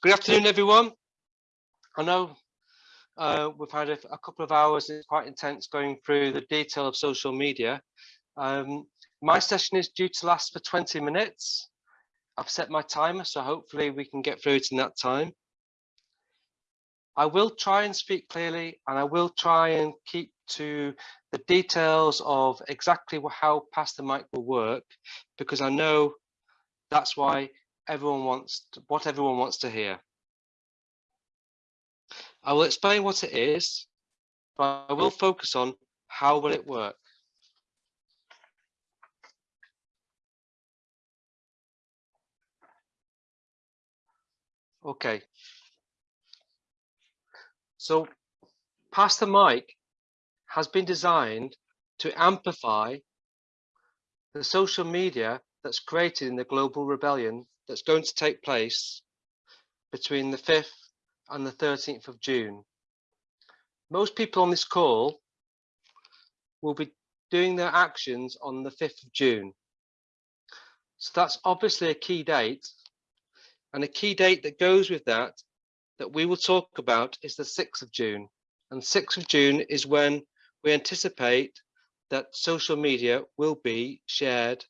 Good afternoon, everyone. I know uh, we've had a, a, couple of hours, it's quite intense going through the detail of social media. Um, my session is due to last for 20 minutes. I've set my timer, so hopefully we can get through it in that time. I will try and speak clearly and I will try and keep to the details of exactly how Pass the Mic will work because I know that's why everyone wants to, what everyone wants to hear. I will explain what it is, but I will focus on how will it work. Okay. So Pass the Mic has been designed to amplify the social media that's created in the global rebellion that's going to take place between the 5th and the 13th of June. Most people on this call will be doing their actions on the 5th of June. So that's obviously a key date and a key date that goes with that that we will talk about is the 6th of June. And 6th of June is when we anticipate that social media will be shared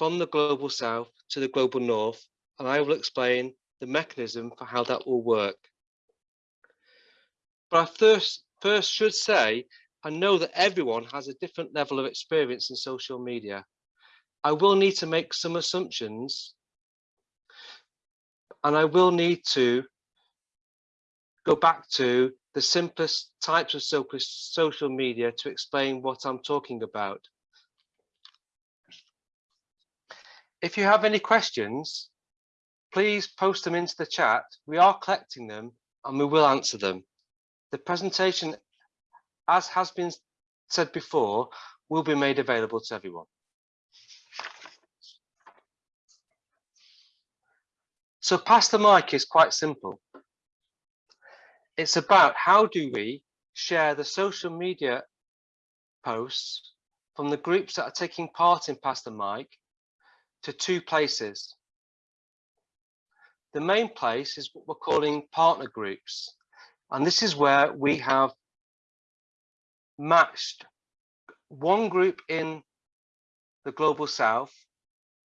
from the global south to the global north, and I will explain the mechanism for how that will work. But I first, first should say, I know that everyone has a different level of experience in social media. I will need to make some assumptions and I will need to go back to the simplest types of social media to explain what I'm talking about. If you have any questions, please post them into the chat. We are collecting them and we will answer them. The presentation, as has been said before, will be made available to everyone. So pass the mic is quite simple. It's about how do we share the social media posts from the groups that are taking part in Pass the Mic to two places. The main place is what we're calling partner groups. And this is where we have matched one group in the global south,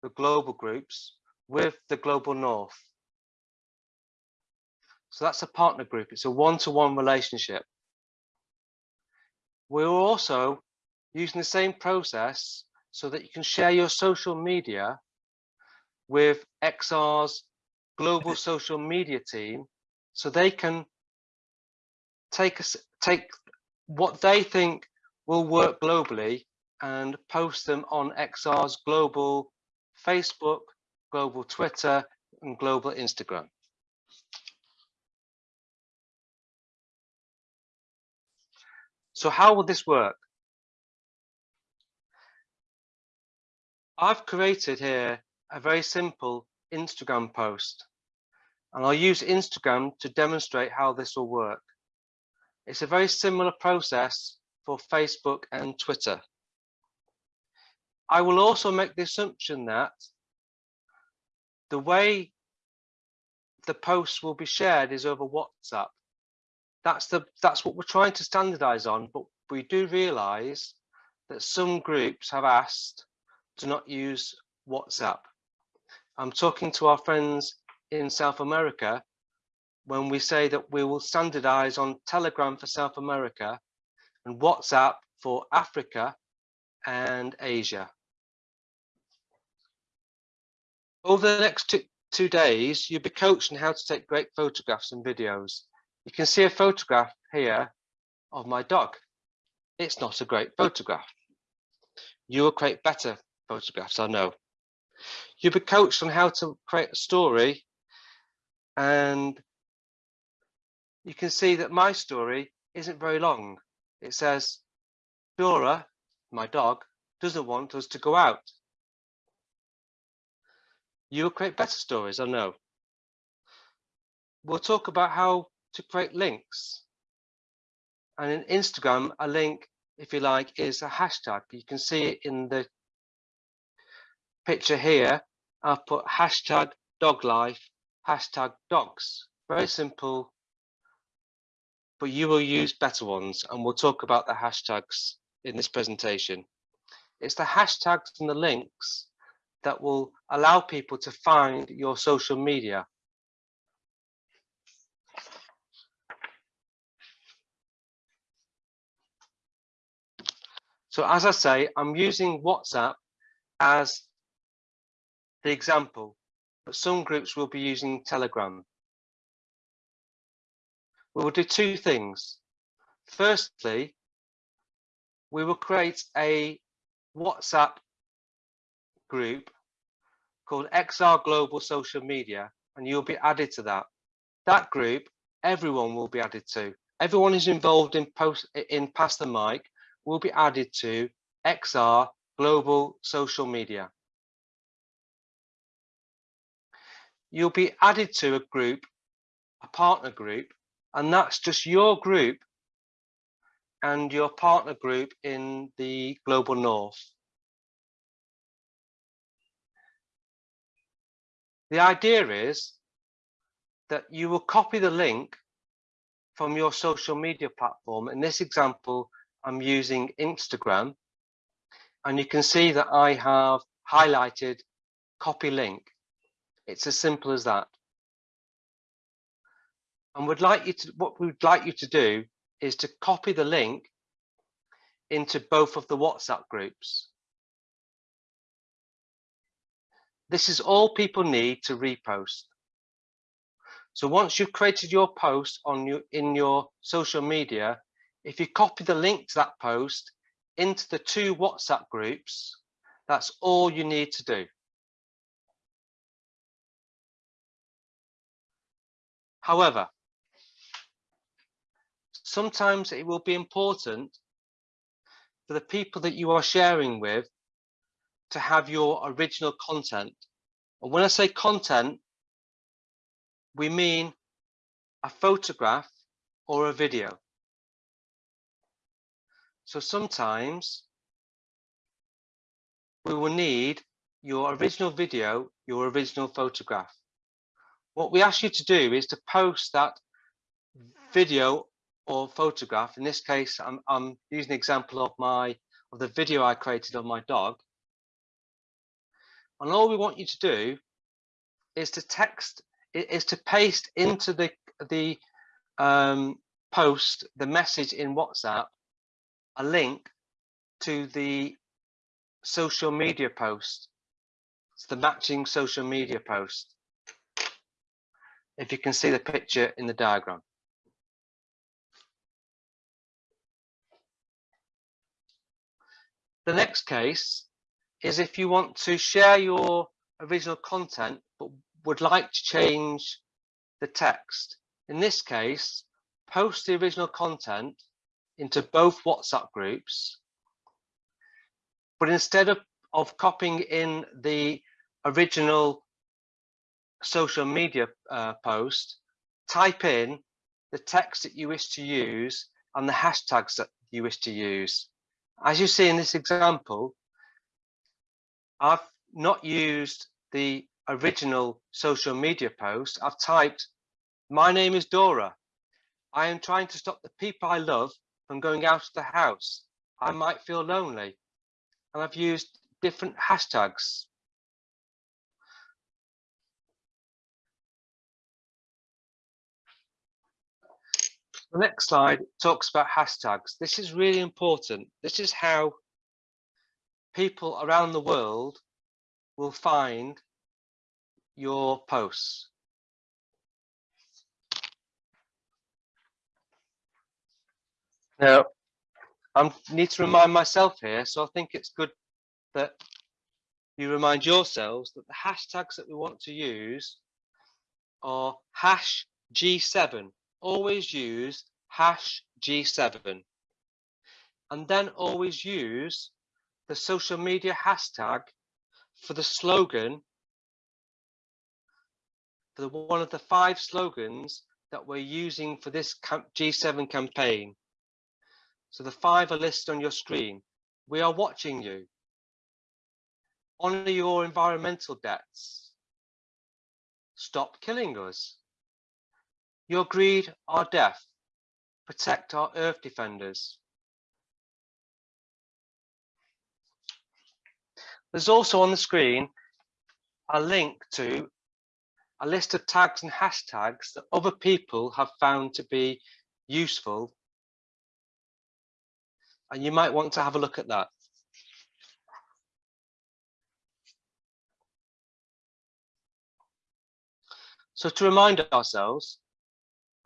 the global groups, with the global north. So that's a partner group. It's a one-to-one -one relationship. We're also using the same process so that you can share your social media with XR's global social media team so they can take us take what they think will work globally and post them on XR's global Facebook, global Twitter and global Instagram. So how will this work? I've created here a very simple Instagram post and I'll use Instagram to demonstrate how this will work. It's a very similar process for Facebook and Twitter. I will also make the assumption that the way the posts will be shared is over WhatsApp. That's the that's what we're trying to standardize on, but we do realize that some groups have asked to not use WhatsApp. I'm talking to our friends in South America when we say that we will standardize on Telegram for South America and WhatsApp for Africa and Asia. Over the next two, two days, you'll be coached on how to take great photographs and videos. You can see a photograph here of my dog. It's not a great photograph. You will create better photographs, I know. You'll be coached on how to create a story and you can see that my story isn't very long. It says, Dora, my dog, doesn't want us to go out. You'll create better stories, I know. We'll talk about how to create links. And in Instagram, a link, if you like, is a hashtag. You can see it in the picture here. I've put hashtag dog life hashtag dogs. Very simple, but you will use better ones and we'll talk about the hashtags in this presentation. It's the hashtags and the links that will allow people to find your social media. So as I say, I'm using WhatsApp as the example, but some groups will be using Telegram. We will do two things. Firstly, we will create a WhatsApp group called XR Global Social Media, and you'll be added to that. That group, everyone will be added to. Everyone who's involved in post in Pass the Mic will be added to XR Global Social Media. You'll be added to a group, a partner group, and that's just your group and your partner group in the global north. The idea is that you will copy the link from your social media platform. In this example, I'm using Instagram. And you can see that I have highlighted copy link. It's as simple as that. And would like you to what we'd like you to do is to copy the link into both of the WhatsApp groups. This is all people need to repost. So once you've created your post on your in your social media, if you copy the link to that post into the two WhatsApp groups, that's all you need to do. However, sometimes it will be important for the people that you are sharing with to have your original content. And when I say content, we mean a photograph or a video. So sometimes we will need your original video, your original photograph. What we ask you to do is to post that video or photograph. In this case, I'm, I'm using an example of my of the video I created of my dog. And all we want you to do is to text, is to paste into the the um, post the message in WhatsApp a link to the social media post. It's the matching social media post. If you can see the picture in the diagram. The next case is if you want to share your original content, but would like to change the text. In this case, post the original content into both WhatsApp groups. But instead of, of copying in the original social media uh, post, type in the text that you wish to use and the hashtags that you wish to use. As you see in this example, I've not used the original social media post. I've typed, my name is Dora. I am trying to stop the people I love from going out of the house. I might feel lonely. And I've used different hashtags. The next slide talks about hashtags. This is really important. This is how people around the world will find your posts. Now, I need to remind myself here, so I think it's good that you remind yourselves that the hashtags that we want to use are hash G7. Always use hash G7. And then always use the social media hashtag for the slogan, for the, one of the five slogans that we're using for this G7 campaign. So the five are listed on your screen. We are watching you. Honor your environmental debts. Stop killing us. Your greed, our death. Protect our earth defenders. There's also on the screen a link to a list of tags and hashtags that other people have found to be useful. And you might want to have a look at that. So to remind ourselves,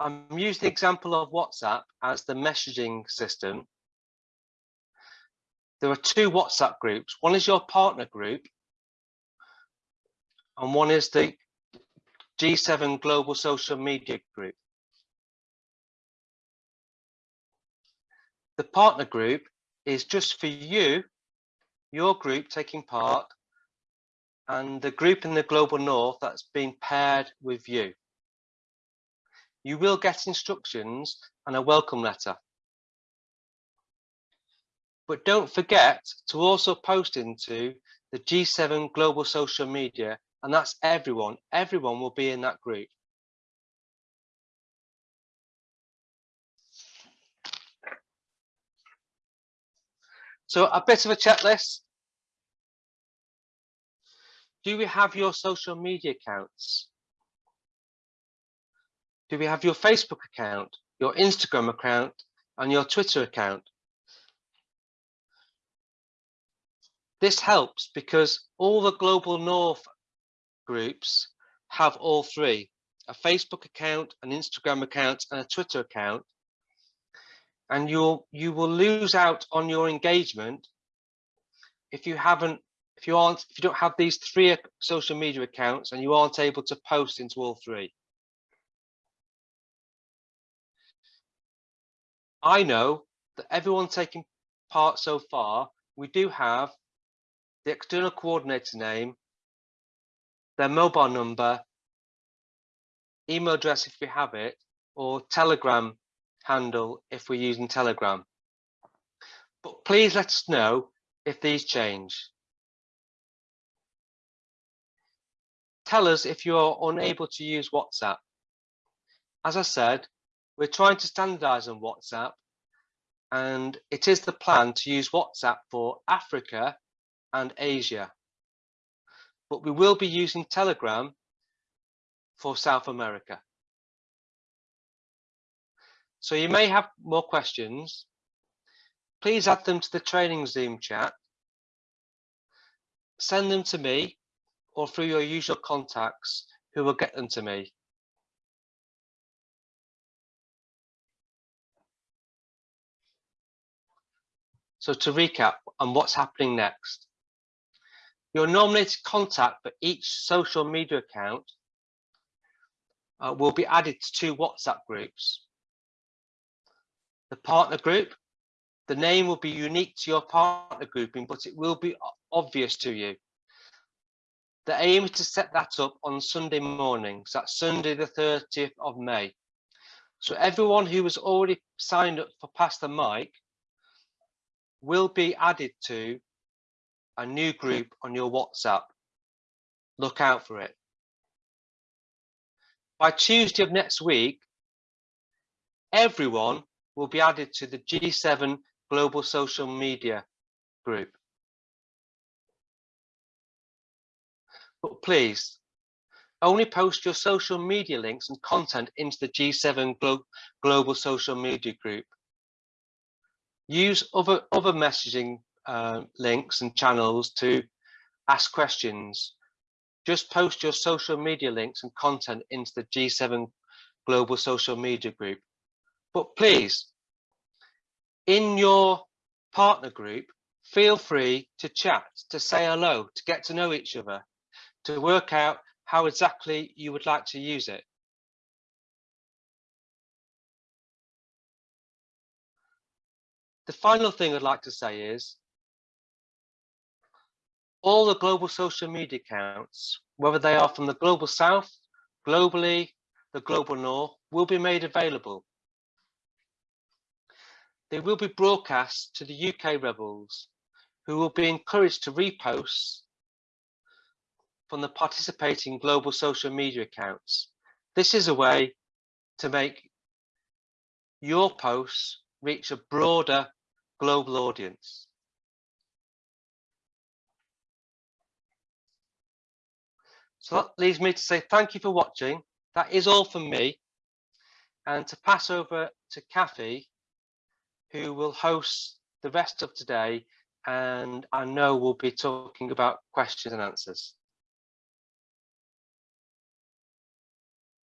Um, I'm using the example of WhatsApp as the messaging system. There are two WhatsApp groups. One is your partner group, and one is the G7 Global Social Media Group. The partner group is just for you, your group taking part, and the group in the Global North that's been paired with you. You will get instructions and a welcome letter. But don't forget to also post into the G7 Global Social Media and that's everyone. Everyone will be in that group. So a bit of a checklist. Do we have your social media accounts? Do we have your Facebook account, your Instagram account, and your Twitter account? This helps because all the Global North groups have all three, a Facebook account, an Instagram account, and a Twitter account. And you'll you will lose out on your engagement if you haven't if you aren't if you don't have these three social media accounts and you aren't able to post into all three. I know that everyone taking part so far, we do have the external coordinator's name their mobile number, email address if we have it, or Telegram handle if we're using Telegram. But please let us know if these change. Tell us if you're unable to use WhatsApp. As I said, we're trying to standardize on WhatsApp and it is the plan to use WhatsApp for Africa and Asia but we will be using Telegram for South America. So you may have more questions. Please add them to the training Zoom chat. Send them to me or through your usual contacts who will get them to me. So to recap on what's happening next. Your nominated contact for each social media account uh, will be added to two WhatsApp groups. The partner group, the name will be unique to your partner grouping, but it will be obvious to you. The aim is to set that up on Sunday mornings, so that's Sunday the 30th of May. So everyone who has already signed up for Pass the Mic will be added to a new group on your WhatsApp. Look out for it. By Tuesday of next week, everyone will be added to the G7 Global Social Media group. But please, only post your social media links and content into the G7 Glo Global Social Media group. Use other, other messaging uh, links and channels to ask questions. Just post your social media links and content into the G7 Global Social Media Group. But please, in your partner group, feel free to chat, to say hello, to get to know each other, to work out how exactly you would like to use it. The final thing I'd like to say is all the global social media accounts, whether they are from the global south, globally, the global north, will be made available. They will be broadcast to the UK rebels, who will be encouraged to repost from the participating global social media accounts. This is a way to make your posts reach a broader global audience. So that leaves me to say thank you for watching. That is all from me. And to pass over to Kathy, who will host the rest of today and I know we'll be talking about questions and answers.